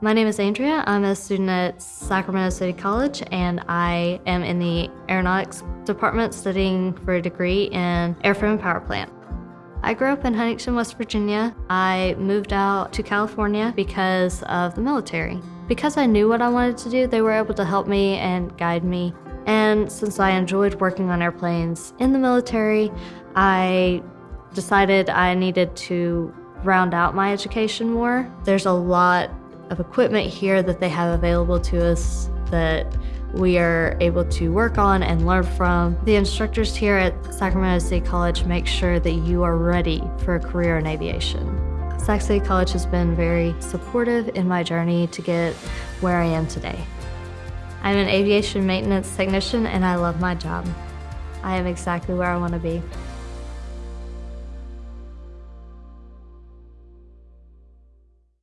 My name is Andrea. I'm a student at Sacramento City College and I am in the aeronautics department studying for a degree in airframe and power plant. I grew up in Huntington, West Virginia. I moved out to California because of the military. Because I knew what I wanted to do, they were able to help me and guide me. And since I enjoyed working on airplanes in the military, I decided I needed to round out my education more. There's a lot of equipment here that they have available to us that we are able to work on and learn from. The instructors here at Sacramento City College make sure that you are ready for a career in aviation. Sac City College has been very supportive in my journey to get where I am today. I'm an aviation maintenance technician and I love my job. I am exactly where I want to be.